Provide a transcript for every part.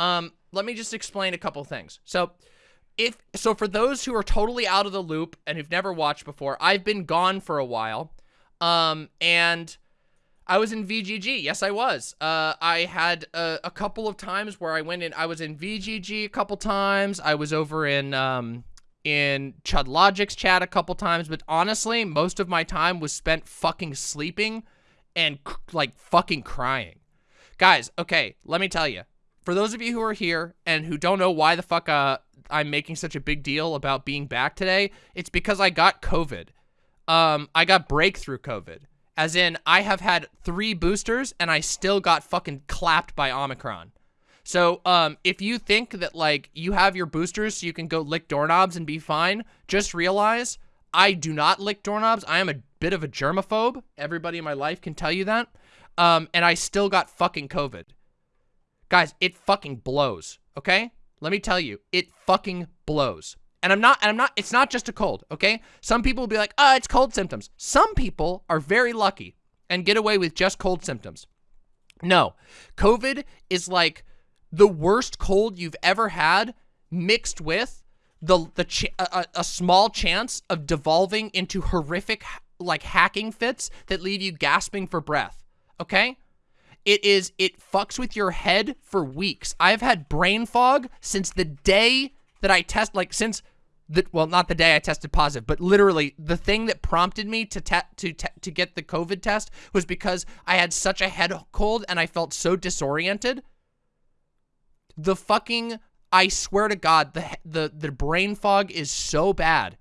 Um, let me just explain a couple things. So, if so, for those who are totally out of the loop and who've never watched before, I've been gone for a while. Um, and I was in VGG. Yes, I was. Uh, I had a, a, couple of times where I went in. I was in VGG a couple times. I was over in um in Chud Logic's chat a couple times. But honestly, most of my time was spent fucking sleeping and like fucking crying. Guys, okay, let me tell you. For those of you who are here and who don't know why the fuck uh, I'm making such a big deal about being back today, it's because I got COVID. Um, I got breakthrough COVID. As in, I have had three boosters and I still got fucking clapped by Omicron. So, um, if you think that, like, you have your boosters so you can go lick doorknobs and be fine, just realize I do not lick doorknobs. I am a bit of a germaphobe. Everybody in my life can tell you that. Um, and I still got fucking COVID. Guys, it fucking blows, okay? Let me tell you, it fucking blows. And I'm not, and I'm not, it's not just a cold, okay? Some people will be like, oh, it's cold symptoms. Some people are very lucky and get away with just cold symptoms. No, COVID is like the worst cold you've ever had mixed with the, the a, a small chance of devolving into horrific, like hacking fits that leave you gasping for breath, okay? It is, it fucks with your head for weeks. I've had brain fog since the day that I test, like since the, well, not the day I tested positive, but literally the thing that prompted me to to to get the COVID test was because I had such a head cold and I felt so disoriented. The fucking, I swear to God, the the the brain fog is so bad.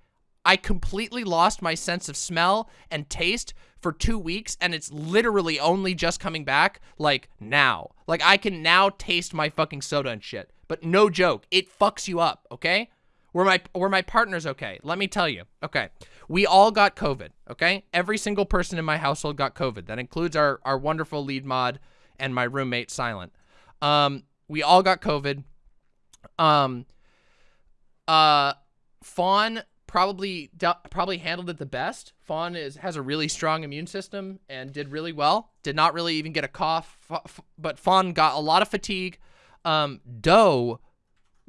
I completely lost my sense of smell and taste for two weeks and it's literally only just coming back like now. Like I can now taste my fucking soda and shit. But no joke, it fucks you up, okay? Where my where my partner's okay. Let me tell you. Okay. We all got COVID, okay? Every single person in my household got COVID. That includes our our wonderful lead mod and my roommate Silent. Um we all got COVID. Um uh Fawn probably probably handled it the best. Fawn is has a really strong immune system and did really well. Did not really even get a cough, but Fawn got a lot of fatigue. Um, Doe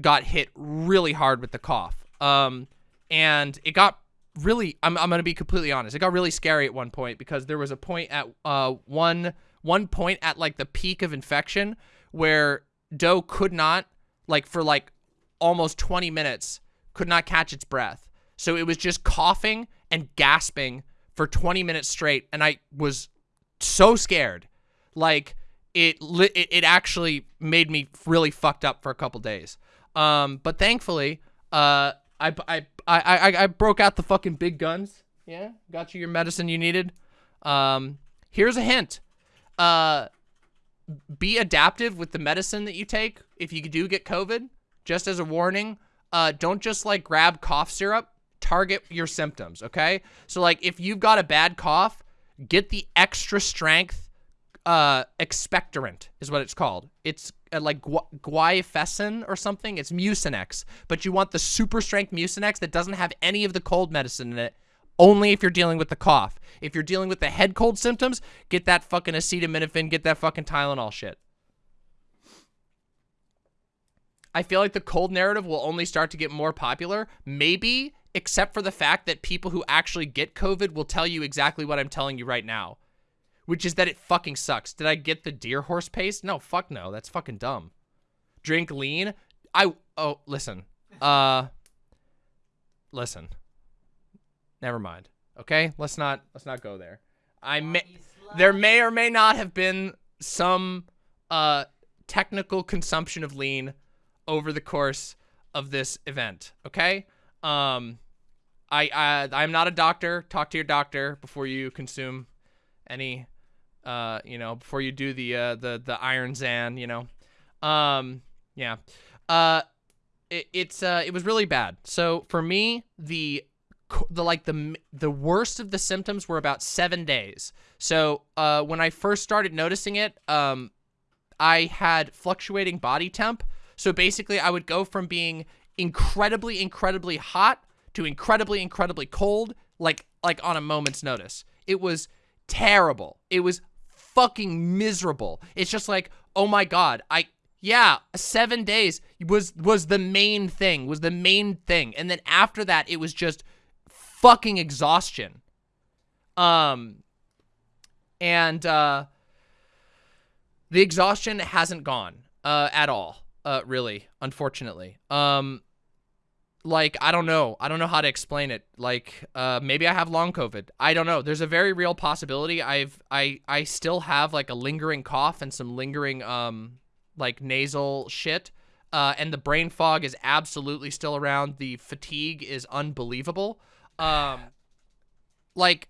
got hit really hard with the cough. Um, and it got really. I'm I'm gonna be completely honest. It got really scary at one point because there was a point at uh one one point at like the peak of infection where Doe could not like for like almost 20 minutes could not catch its breath so it was just coughing and gasping for 20 minutes straight. And I was so scared. Like, it, it, it actually made me really fucked up for a couple days. Um, but thankfully, uh, I, I, I, I, broke out the fucking big guns. Yeah, got you your medicine you needed. Um, here's a hint. Uh, be adaptive with the medicine that you take if you do get COVID. Just as a warning, uh, don't just like grab cough syrup target your symptoms, okay? So like if you've got a bad cough, get the extra strength uh expectorant is what it's called. It's uh, like gu guaifesin or something. It's Mucinex, but you want the super strength Mucinex that doesn't have any of the cold medicine in it. Only if you're dealing with the cough. If you're dealing with the head cold symptoms, get that fucking acetaminophen, get that fucking Tylenol shit. I feel like the cold narrative will only start to get more popular. Maybe except for the fact that people who actually get COVID will tell you exactly what I'm telling you right now, which is that it fucking sucks. Did I get the deer horse paste? No, fuck no. That's fucking dumb. Drink lean? I, oh, listen. Uh, listen. Never mind. Okay? Let's not, let's not go there. I may, there may or may not have been some, uh, technical consumption of lean over the course of this event. Okay? Um, I, I I'm not a doctor. Talk to your doctor before you consume any, uh, you know, before you do the uh, the the Iron Zan, you know. Um, yeah. Uh, it, it's uh, it was really bad. So for me, the the like the the worst of the symptoms were about seven days. So uh, when I first started noticing it, um, I had fluctuating body temp. So basically, I would go from being incredibly, incredibly hot to incredibly, incredibly cold, like like on a moment's notice. It was terrible. It was fucking miserable. It's just like, oh my god, I Yeah, seven days was was the main thing, was the main thing. And then after that, it was just fucking exhaustion. Um, and uh, the exhaustion hasn't gone uh, at all, uh, really, unfortunately. Um, like, I don't know. I don't know how to explain it. Like, uh, maybe I have long COVID. I don't know. There's a very real possibility. I've, I, I still have like a lingering cough and some lingering, um, like nasal shit. Uh, and the brain fog is absolutely still around. The fatigue is unbelievable. Um, like,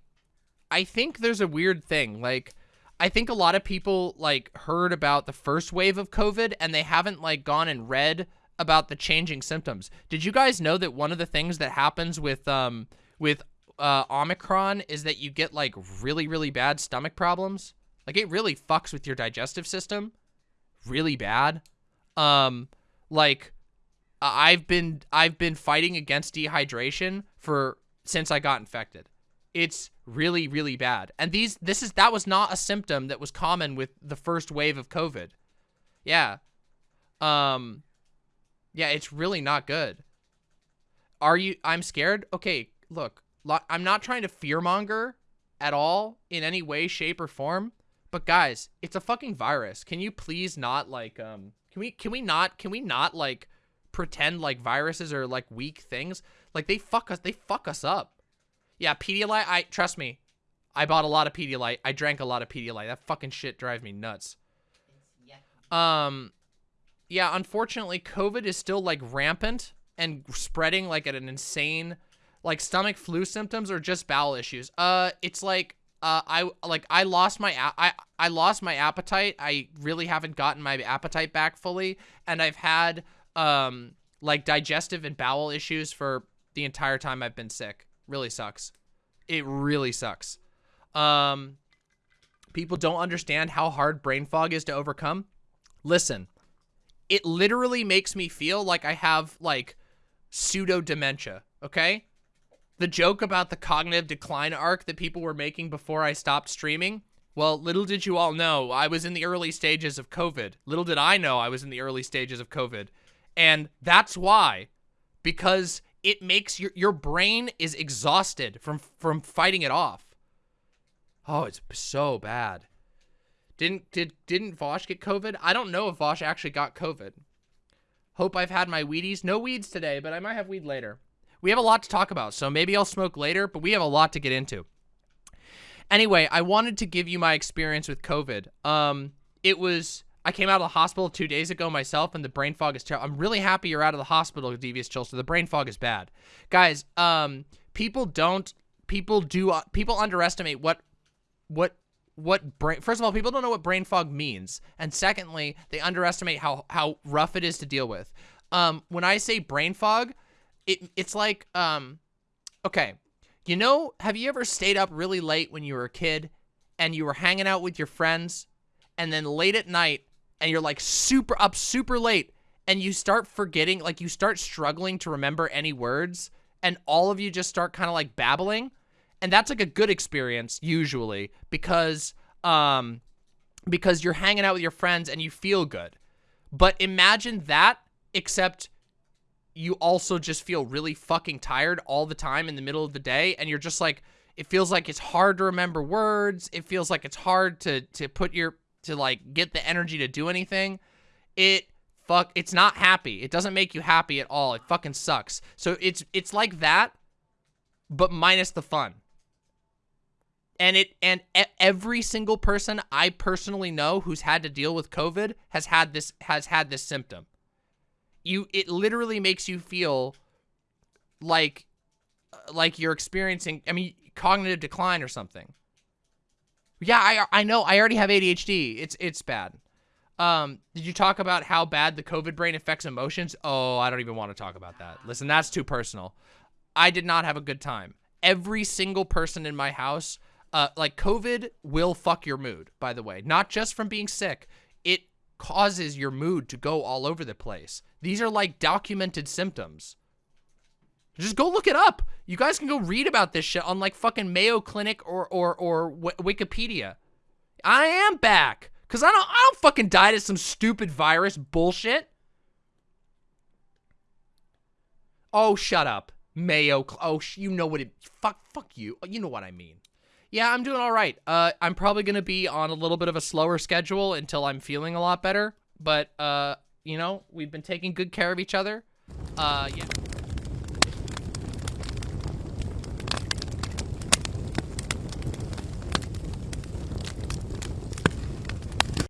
I think there's a weird thing. Like, I think a lot of people like heard about the first wave of COVID and they haven't like gone and read about the changing symptoms. Did you guys know that one of the things that happens with um with uh, Omicron is that you get like really really bad stomach problems? Like it really fucks with your digestive system, really bad. Um, like I've been I've been fighting against dehydration for since I got infected. It's really really bad. And these this is that was not a symptom that was common with the first wave of COVID. Yeah. Um yeah, it's really not good. Are you I'm scared? Okay, look. I'm not trying to fearmonger at all in any way shape or form, but guys, it's a fucking virus. Can you please not like um can we can we not can we not like pretend like viruses are like weak things? Like they fuck us they fuck us up. Yeah, Pedialyte, I trust me. I bought a lot of Pedialyte. I drank a lot of Pedialyte. That fucking shit drives me nuts. Um yeah, unfortunately COVID is still like rampant and spreading like at an insane like stomach flu symptoms or just bowel issues. Uh it's like uh I like I lost my I I lost my appetite. I really haven't gotten my appetite back fully and I've had um like digestive and bowel issues for the entire time I've been sick. Really sucks. It really sucks. Um, people don't understand how hard brain fog is to overcome. Listen, it literally makes me feel like I have like pseudo dementia. Okay. The joke about the cognitive decline arc that people were making before I stopped streaming. Well, little did you all know, I was in the early stages of COVID. Little did I know I was in the early stages of COVID. And that's why, because it makes your your brain is exhausted from from fighting it off. Oh, it's so bad. Didn't did didn't Vaush get COVID? I don't know if Vaush actually got COVID. Hope I've had my weedies. No weeds today, but I might have weed later. We have a lot to talk about, so maybe I'll smoke later, but we have a lot to get into. Anyway, I wanted to give you my experience with COVID. Um, it was I came out of the hospital two days ago myself, and the brain fog is terrible. I'm really happy you're out of the hospital, Devious Chill. So The brain fog is bad, guys. Um, people don't, people do, uh, people underestimate what, what, what brain. First of all, people don't know what brain fog means, and secondly, they underestimate how how rough it is to deal with. Um, when I say brain fog, it it's like um, okay, you know, have you ever stayed up really late when you were a kid, and you were hanging out with your friends, and then late at night and you're like super up super late and you start forgetting, like you start struggling to remember any words and all of you just start kind of like babbling. And that's like a good experience usually because, um, because you're hanging out with your friends and you feel good. But imagine that except you also just feel really fucking tired all the time in the middle of the day and you're just like it feels like it's hard to remember words it feels like it's hard to to put your to like get the energy to do anything, it fuck it's not happy. It doesn't make you happy at all. It fucking sucks. So it's it's like that but minus the fun. And it and every single person I personally know who's had to deal with COVID has had this has had this symptom. You it literally makes you feel like like you're experiencing I mean cognitive decline or something. Yeah, I I know. I already have ADHD. It's it's bad. Um, did you talk about how bad the COVID brain affects emotions? Oh, I don't even want to talk about that. Listen, that's too personal. I did not have a good time. Every single person in my house, uh, like COVID will fuck your mood, by the way. Not just from being sick. It causes your mood to go all over the place. These are like documented symptoms. Just go look it up. You guys can go read about this shit on like fucking Mayo Clinic or or or w Wikipedia. I am back. Cause I don't I don't fucking die to some stupid virus bullshit. Oh, shut up. Mayo. Oh, you know what it. Fuck. Fuck you. You know what I mean. Yeah, I'm doing all right. Uh, I'm probably gonna be on a little bit of a slower schedule until I'm feeling a lot better. But uh, you know, we've been taking good care of each other. Uh, yeah.